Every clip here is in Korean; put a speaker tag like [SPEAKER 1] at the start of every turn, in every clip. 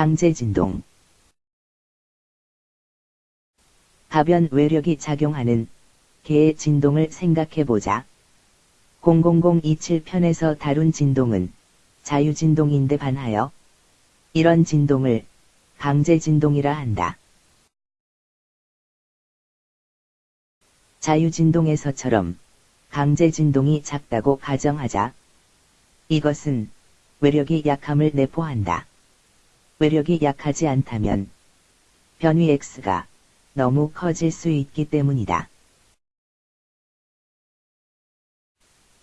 [SPEAKER 1] 강제 진동 가변 외력이 작용하는 개의 진동을 생각해보자. 00027편에서 다룬 진동은 자유진동인데 반하여 이런 진동을 강제진동이라 한다. 자유진동에서처럼 강제진동이 작다고 가정하자. 이것은 외력이 약함을 내포한다. 외력이 약하지 않다면 변위 x가 너무 커질 수 있기 때문이다.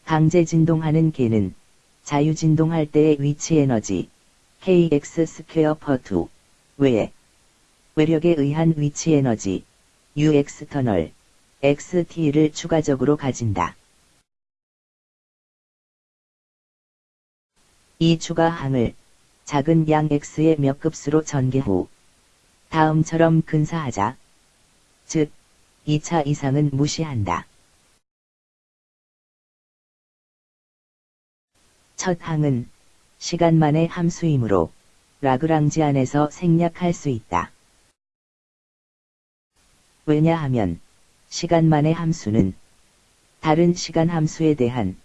[SPEAKER 1] 강제 진동하는 계는 자유 진동할 때의 위치 에너지 kx square per 2 외에 외력에 의한 위치 에너지 u external xt를 추가적으로 가진다. 이 추가항을 작은 양 x의 몇 급수로 전개 후 다음처럼 근사하자 즉 2차 이상은 무시한다. 첫 항은 시간만의 함수이므로 라그랑지 안에서 생략할 수 있다. 왜냐하면 시간만의 함수는 다른 시간 함수에 대한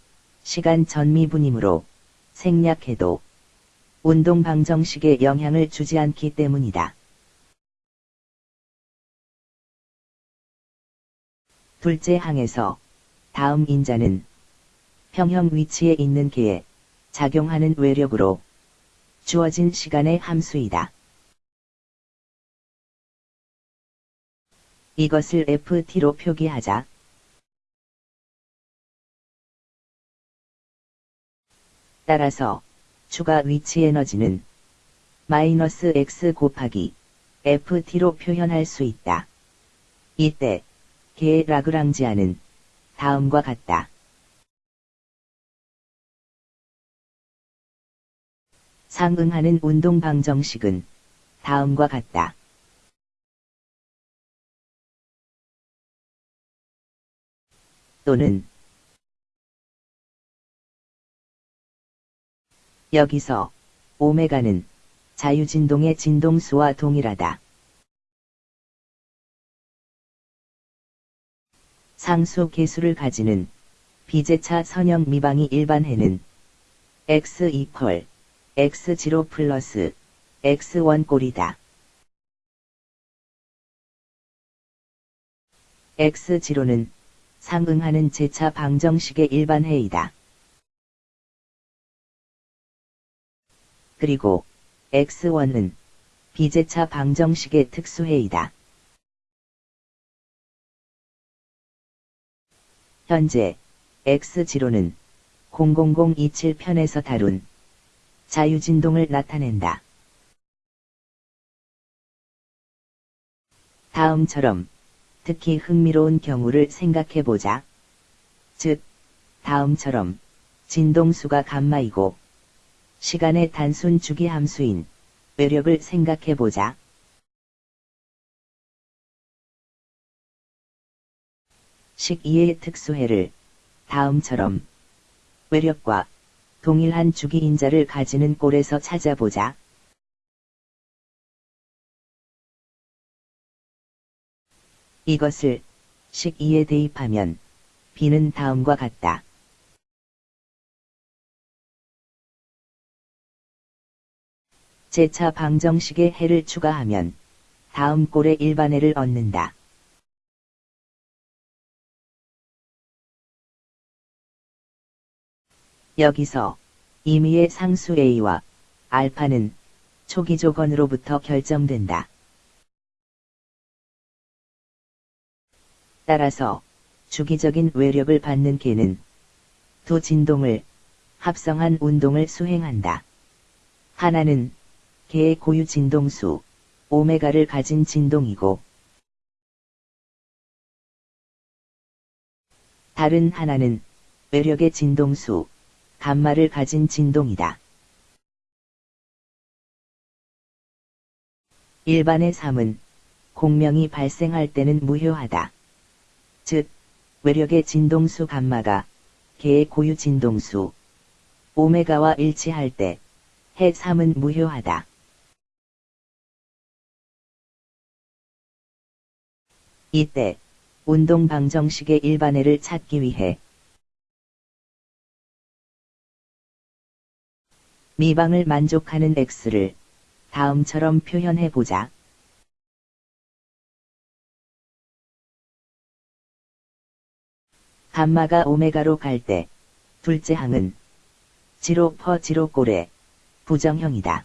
[SPEAKER 1] 시간 전미분이므로 생략해도 운동 방정식에 영향을 주지 않기 때문이다. 둘째 항에서 다음 인자는 평형 위치에 있는 개에 작용하는 외력으로 주어진 시간의 함수이다. 이것을 ft로 표기하자. 따라서 추가 위치 에너지는 마이너스 x 곱하기 ft로 표현할 수 있다. 이때 개의 라그랑지아는 다음과 같다. 상응하는 운동 방정식은 다음과 같다. 또는 여기서 오메가는 자유진동의 진동수와 동일하다. 상수 개수를 가지는 비제차 선형 미방이 일반해는 x 이퀄 x0 플러스 x1 꼴이다. x0는 상응하는 제차 방정식의 일반해이다. 그리고 x1은 비제차 방정식의 특수해이다. 현재 x0는 00027편에서 다룬 자유진동을 나타낸다. 다음처럼 특히 흥미로운 경우를 생각해보자. 즉, 다음처럼 진동수가 감마이고 시간의 단순 주기 함수인 외력을 생각해보자. 식 2의 특수해를 다음처럼 외력과 동일한 주기 인자를 가지는 꼴에서 찾아보자. 이것을 식 2에 대입하면 b는 다음과 같다. 제차 방정식의 해를 추가하면 다음 꼴의 일반해를 얻는다. 여기서 임의의 상수 A와 알파는 초기 조건으로부터 결정된다. 따라서 주기적인 외력을 받는 개는 두 진동을 합성한 운동을 수행한다. 하나는 개의 고유 진동수 오메가를 가진 진동이고 다른 하나는 외력의 진동수 감마를 가진 진동이다. 일반의 삶은 공명이 발생할 때는 무효하다. 즉, 외력의 진동수 감마가 개의 고유 진동수 오메가와 일치할 때해 3은 무효하다. 이때 운동 방정식의 일반해를 찾기 위해 미방을 만족하는 x를 다음처럼 표현해 보자. 감마가 오메가로 갈 때 둘째 항은 지로 퍼 지로 꼴의 부정형이다.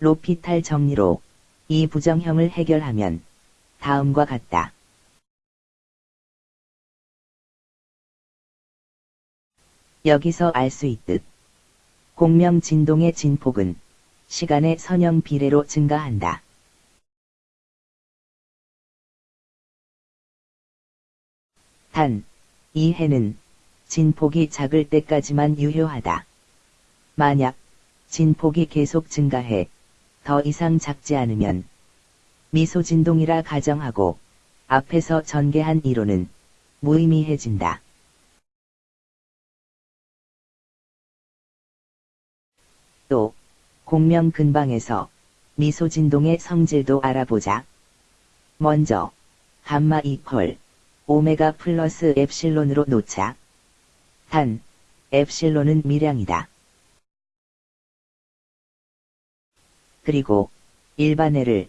[SPEAKER 1] 로피탈 정리로 이 부정형을 해결하면 다음과 같다. 여기서 알 수 있듯 공명 진동의 진폭은 시간의 선형 비례로 증가한다. 단, 이 해는 진폭이 작을 때까지만 유효하다. 만약 진폭이 계속 증가해 더 이상 작지 않으면 미소 진동이라 가정하고 앞에서 전개한 이론은 무의미해진다. 또 공명 근방에서 미소 진동의 성질도 알아보자. 먼저 감마 이퀄 오메가 플러스 엡실론으로 놓자. 단 엡실론은 미량이다. 그리고 일반해를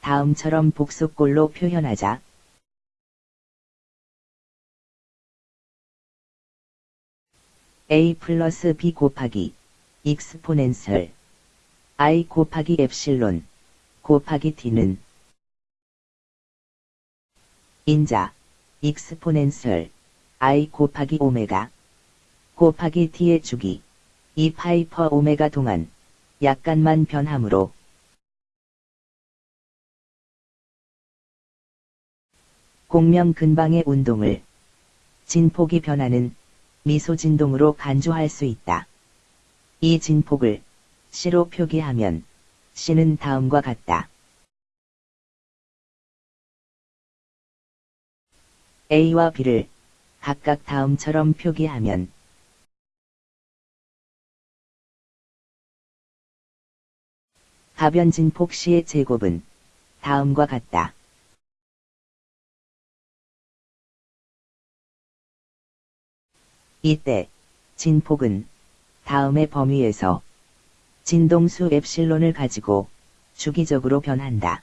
[SPEAKER 1] 다음처럼 복속꼴로 표현하자. a 플러스 b 곱하기 exponential i 곱하기 엡실론 곱하기 t는 인자 exponential i 곱하기 오메가 곱하기 t의 주기 2 파이 per 오메가 동안 약간만 변함으로 공명 근방의 운동을 진폭이 변하는 미소 진동으로 간주할 수 있다. 이 진폭을 C로 표기하면 C는 다음과 같다. A와 B를 각각 다음처럼 표기하면 가변 진폭 C의 제곱은 다음과 같다. 이때 진폭은 다음의 범위에서 진동수 엡실론을 가지고 주기적으로 변한다.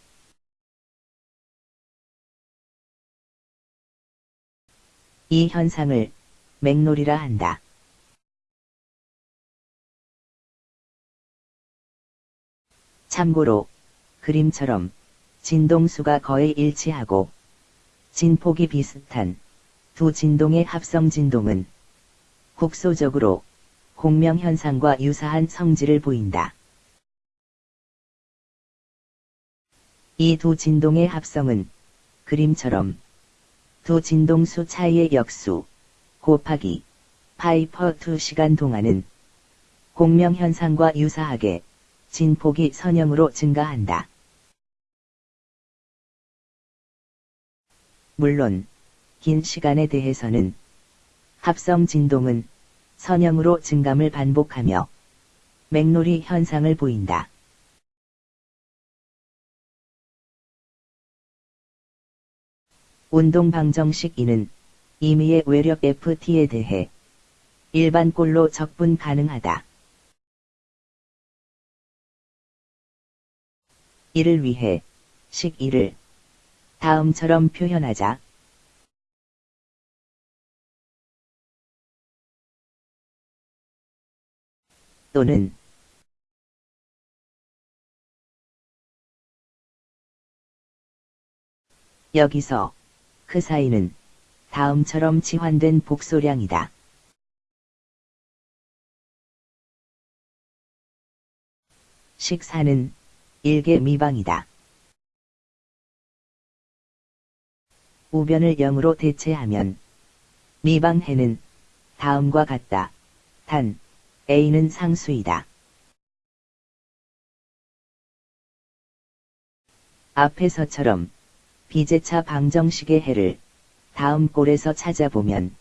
[SPEAKER 1] 이 현상을 맥놀이라 한다. 참고로 그림처럼 진동수가 거의 일치하고 진폭이 비슷한 두 진동의 합성 진동은 국소적으로 공명현상과 유사한 성질을 보인다. 이 두 진동의 합성은 그림처럼 두 진동수 차이의 역수 곱하기 파이 퍼 2 시간 동안은 공명현상과 유사하게 진폭이 선형으로 증가한다. 물론 긴 시간에 대해서는 합성 진동은 선형으로 증감을 반복하며 맥놀이 현상을 보인다. 운동 방정식 이는 임의의 외력 FT에 대해 일반 꼴로 적분 가능하다. 이를 위해 식 1을 다음처럼 표현하자. 또는 여기서 그 사이는 다음처럼 치환된 복소량이다. 식사는 일개 미방이다. 우변을 0으로 대체하면 미방해는 다음과 같다. 단 A는 상수이다. 앞에서처럼 비제차 방정식의 해를 다음 꼴에서 찾아보면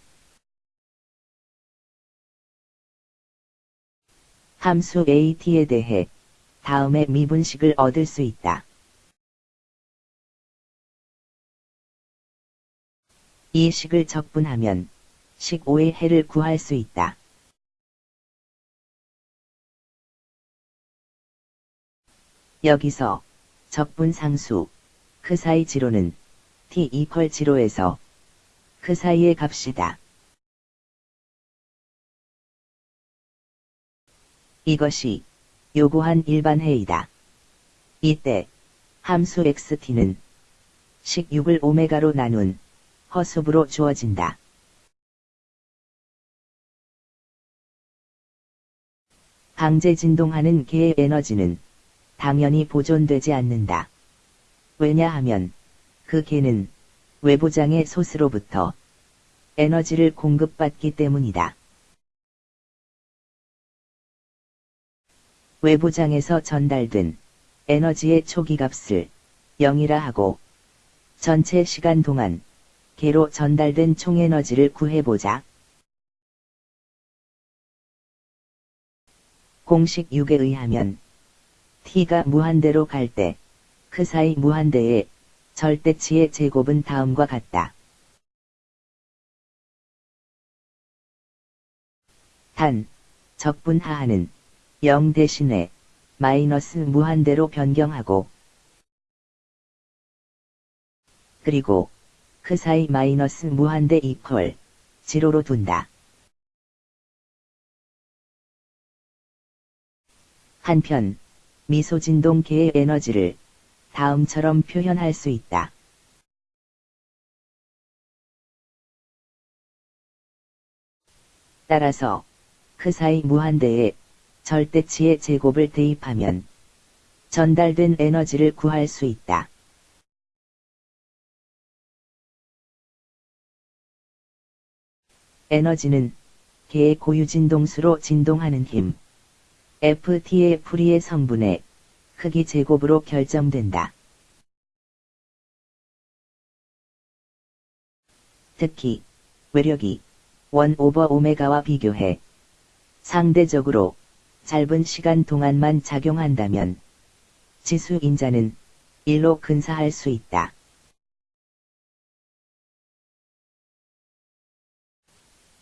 [SPEAKER 1] 함수 AT에 대해 다음에 미분식을 얻을 수 있다. 이 식을 적분하면 식 5의 해를 구할 수 있다. 여기서 적분 상수 그 사이 지로는 t 이퀄 지로에서 그 사이의 값이다. 이것이 요구한 일반 해이다. 이때 함수 xt는 식 6을 오메가로 나눈 허수부로 주어진다. 방제 진동하는 개의 에너지는 당연히 보존되지 않는다. 왜냐하면 그 개는 외부장의 소스로부터 에너지를 공급받기 때문이다. 외부장에서 전달된 에너지의 초기값을 0이라 하고 전체 시간 동안 개로 전달된 총에너지를 구해보자. 공식 6에 의하면 t가 무한대로 갈 때 그 사이 무한대의 절대치의 제곱은 다음과 같다. 단, 적분 하하는 0 대신에 마이너스 무한대로 변경하고 그리고 그 사이 마이너스 무한대 이퀄 지로로 둔다. 한편 미소 진동계의 에너지를 다음처럼 표현할 수 있다. 따라서 그 사이 무한대에 절대치의 제곱을 대입하면 전달된 에너지를 구할 수 있다. 에너지는 개의 고유 진동수로 진동하는 힘, FT의 풀이의 성분의 크기 제곱으로 결정된다. 특히 외력이 1 오버 오메가와 비교해 상대적으로 짧은 시간 동안만 작용한다면 지수 인자는 1로 근사할 수 있다.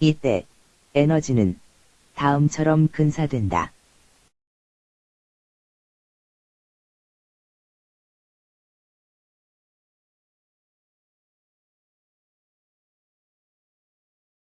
[SPEAKER 1] 이때 에너지는 다음처럼 근사된다.